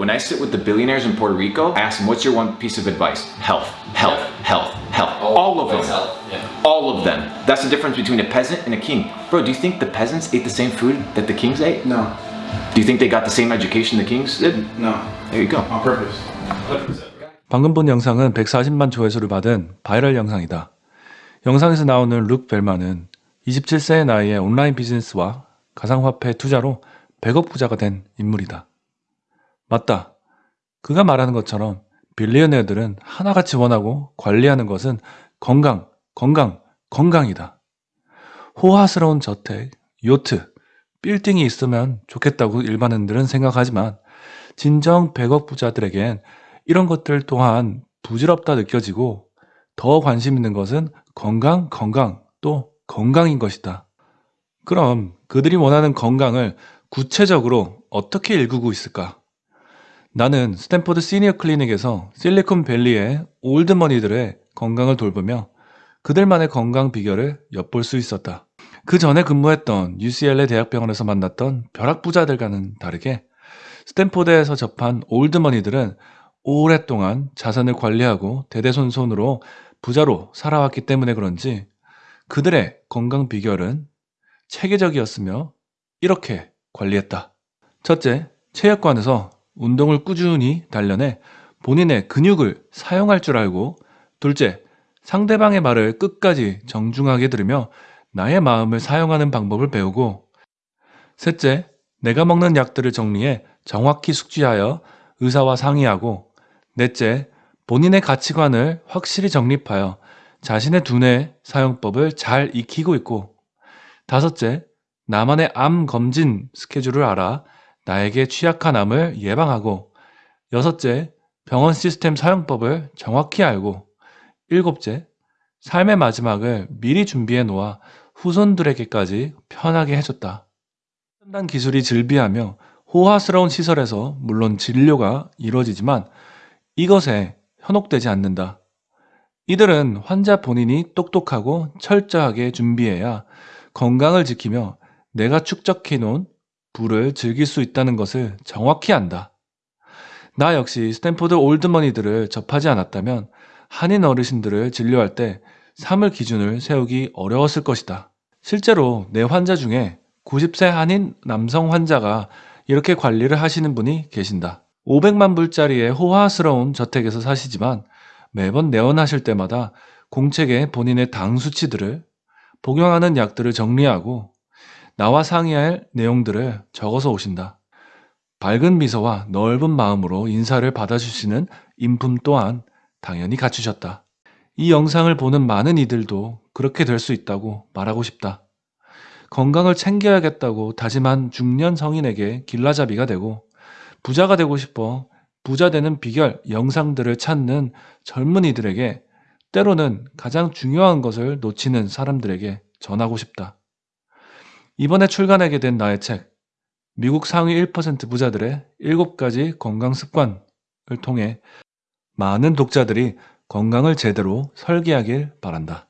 when I sit with the billionaires in Puerto Rico, I ask them, what's your one piece of advice? Health, health, health, health. All of them. All of them. That's the difference between a peasant and a king. Bro, do you think the peasants ate the same food that the kings ate? No, Do you think they got the same education the kings did? no, There you go. on purpose. 방금 본 영상은 140만 조회수를 받은 바이럴 영상이다. 영상에서 나오는 룩 벨만은 27세의 나이에 온라인 비즈니스와 가상화폐 투자로 100억 부자가 된 인물이다. 맞다. 그가 말하는 것처럼 빌리언네어들은 하나같이 원하고 관리하는 것은 건강, 건강, 건강이다. 호화스러운 저택, 요트, 빌딩이 있으면 좋겠다고 일반인들은 생각하지만 진정 100억 부자들에겐 이런 것들 또한 부질없다 느껴지고 더 관심 있는 것은 건강, 건강, 또 건강인 것이다. 그럼 그들이 원하는 건강을 구체적으로 어떻게 일구고 있을까? 나는 스탠포드 시니어 클리닉에서 실리콘밸리의 old money들의 건강을 돌보며 그들만의 건강 비결을 엿볼 수 있었다. 그 전에 근무했던 UCLA 대학병원에서 만났던 벼락부자들과는 다르게 스탠포드에서 접한 old money들은 오랫동안 자산을 관리하고 대대손손으로 부자로 살아왔기 때문에 그런지 그들의 건강 비결은 체계적이었으며 이렇게 관리했다. 첫째, 체육관에서 운동을 꾸준히 단련해 본인의 근육을 사용할 줄 알고 둘째, 상대방의 말을 끝까지 정중하게 들으며 나의 마음을 사용하는 방법을 배우고 셋째, 내가 먹는 약들을 정리해 정확히 숙지하여 의사와 상의하고 넷째, 본인의 가치관을 확실히 정립하여 자신의 두뇌 사용법을 잘 익히고 있고 다섯째, 나만의 암 검진 스케줄을 알아 나에게 취약한 암을 예방하고 여섯째, 병원 시스템 사용법을 정확히 알고 일곱째, 삶의 마지막을 미리 준비해 놓아 후손들에게까지 편하게 해줬다. 첨단 기술이 즐비하며 호화스러운 시설에서 물론 진료가 이루어지지만 이것에 현혹되지 않는다. 이들은 환자 본인이 똑똑하고 철저하게 준비해야 건강을 지키며 내가 축적해 놓은 부를 즐길 수 있다는 것을 정확히 안다. 나 역시 스탠포드 old money들을 접하지 않았다면 한인 어르신들을 진료할 때 3을 기준을 세우기 어려웠을 것이다. 실제로 내 환자 중에 90세 한인 남성 환자가 이렇게 관리를 하시는 분이 계신다. 500만 불짜리의 호화스러운 저택에서 사시지만 매번 내원하실 때마다 공책에 본인의 당 수치들을 복용하는 약들을 정리하고 나와 상의할 내용들을 적어서 오신다. 밝은 미소와 넓은 마음으로 인사를 받아주시는 인품 또한 당연히 갖추셨다. 이 영상을 보는 많은 이들도 그렇게 될 수 있다고 말하고 싶다. 건강을 챙겨야겠다고 다짐한 중년 성인에게 길라잡이가 되고 부자가 되고 싶어 부자 되는 비결 영상들을 찾는 젊은이들에게 때로는 가장 중요한 것을 놓치는 사람들에게 전하고 싶다. 이번에 출간하게 된 나의 책, 미국 상위 1% 부자들의 7가지 건강 습관을 통해 많은 독자들이 건강을 제대로 설계하길 바란다.